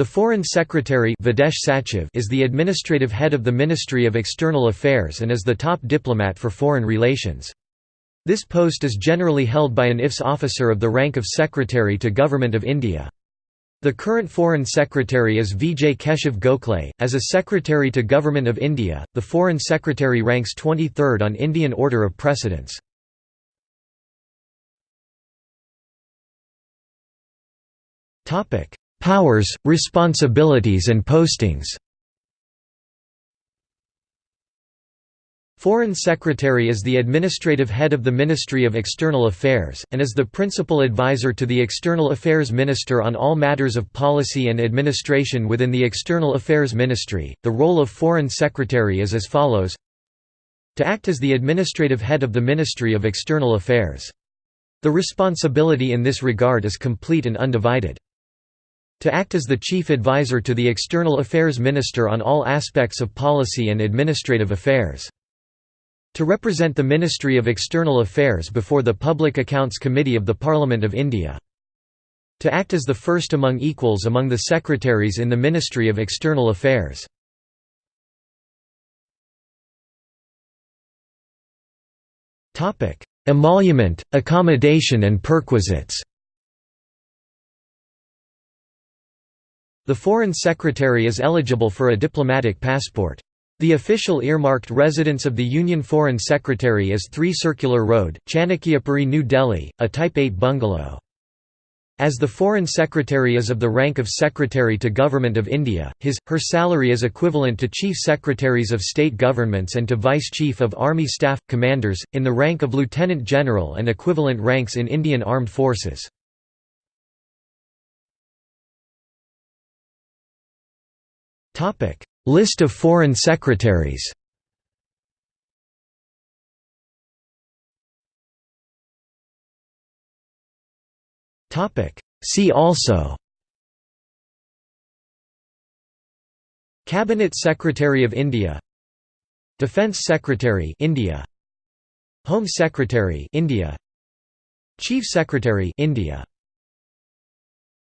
The Foreign Secretary is the administrative head of the Ministry of External Affairs and is the top diplomat for foreign relations. This post is generally held by an IFS officer of the rank of Secretary to Government of India. The current Foreign Secretary is Vijay Keshav Gokhale. As a Secretary to Government of India, the Foreign Secretary ranks 23rd on Indian order of precedence. Powers, responsibilities and postings Foreign Secretary is the administrative head of the Ministry of External Affairs, and is the principal advisor to the External Affairs Minister on all matters of policy and administration within the External Affairs Ministry. The role of Foreign Secretary is as follows To act as the administrative head of the Ministry of External Affairs. The responsibility in this regard is complete and undivided to act as the chief advisor to the External Affairs Minister on all aspects of policy and administrative affairs. To represent the Ministry of External Affairs before the Public Accounts Committee of the Parliament of India. To act as the first among equals among the secretaries in the Ministry of External Affairs. Emolument, accommodation and perquisites The Foreign Secretary is eligible for a diplomatic passport. The official earmarked residence of the Union Foreign Secretary is 3 Circular Road, Chanakyapuri New Delhi, a Type 8 bungalow. As the Foreign Secretary is of the rank of Secretary to Government of India, his, her salary is equivalent to Chief Secretaries of State Governments and to Vice Chief of Army Staff, Commanders, in the rank of Lieutenant General and equivalent ranks in Indian Armed Forces. List of foreign secretaries See also Cabinet Secretary of India Defence Secretary India Home Secretary India Chief Secretary India